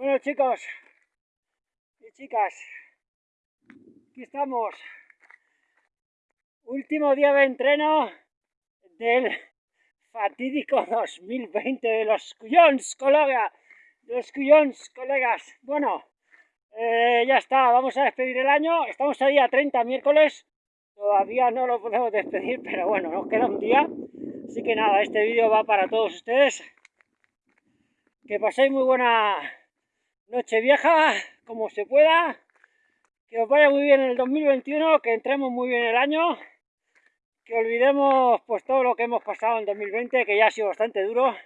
Bueno chicos y chicas, aquí estamos. Último día de entreno del fatídico 2020 de los Cuyons, colega. De los Cuyons, colegas. Bueno, eh, ya está, vamos a despedir el año. Estamos a día 30, miércoles. Todavía no lo podemos despedir, pero bueno, nos queda un día. Así que nada, este vídeo va para todos ustedes. Que paséis muy buena noche vieja, como se pueda, que os vaya muy bien el 2021, que entremos muy bien el año, que olvidemos pues todo lo que hemos pasado en 2020, que ya ha sido bastante duro,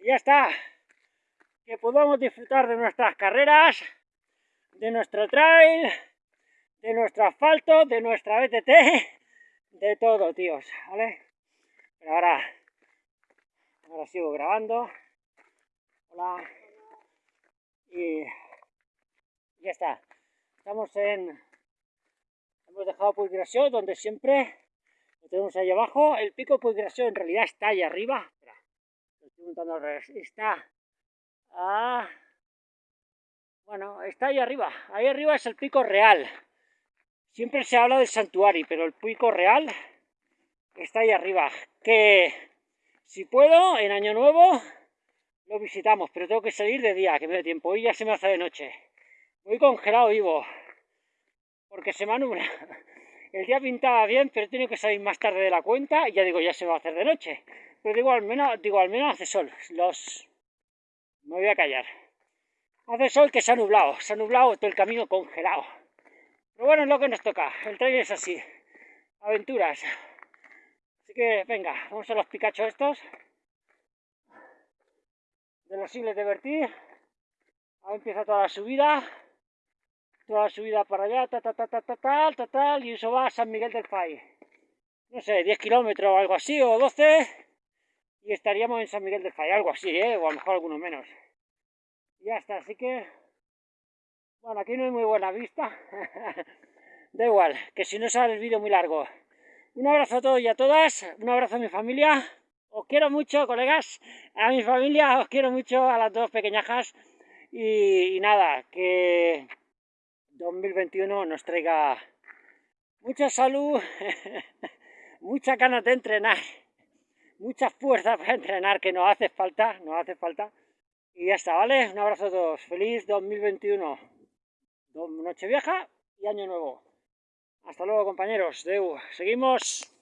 y ya está, que podamos disfrutar de nuestras carreras, de nuestro trail, de nuestro asfalto, de nuestra BTT, de todo, tíos, ¿vale? Pero ahora, ahora sigo grabando. Hola y ya está. Estamos en... Hemos dejado Puiggració, donde siempre lo tenemos ahí abajo. El pico de Puiggració en realidad está ahí arriba. Espera, estoy montando. Está... Ah, bueno, está ahí arriba. Ahí arriba es el pico real. Siempre se habla del santuario, pero el pico real está ahí arriba. Que si puedo, en Año Nuevo, lo visitamos, pero tengo que salir de día, que me dé tiempo. Hoy ya se me hace de noche. Voy congelado vivo, porque se me nubla. El día pintaba bien, pero tengo que salir más tarde de la cuenta y ya digo, ya se va a hacer de noche. Pero digo, al menos, digo, al menos hace sol. Los... Me voy a callar. Hace sol que se ha nublado, se ha nublado todo el camino congelado. Pero bueno, es lo que nos toca. El trailer es así. Aventuras. Así que, venga, vamos a los picachos estos de los sigles de vertir. Ahí empieza toda la subida. Toda la subida para allá, ta ta ta ta ta tal, ta, tal, y eso va a San Miguel del Fay. No sé, 10 kilómetros o algo así, o 12, y estaríamos en San Miguel del Fay, algo así, ¿eh? o a lo mejor alguno menos. Y ya está, así que... Bueno, aquí no hay muy buena vista. da igual, que si no sale el vídeo muy largo. Un abrazo a todos y a todas, un abrazo a mi familia, os quiero mucho, colegas, a mi familia os quiero mucho, a las dos pequeñajas y, nada, que 2021 nos traiga mucha salud, mucha ganas de entrenar, mucha fuerza para entrenar que nos hace falta, nos hace falta. Y ya está, ¿vale? Un abrazo a todos. Feliz 2021. Noche vieja y año nuevo. Hasta luego, compañeros. Deu. Seguimos.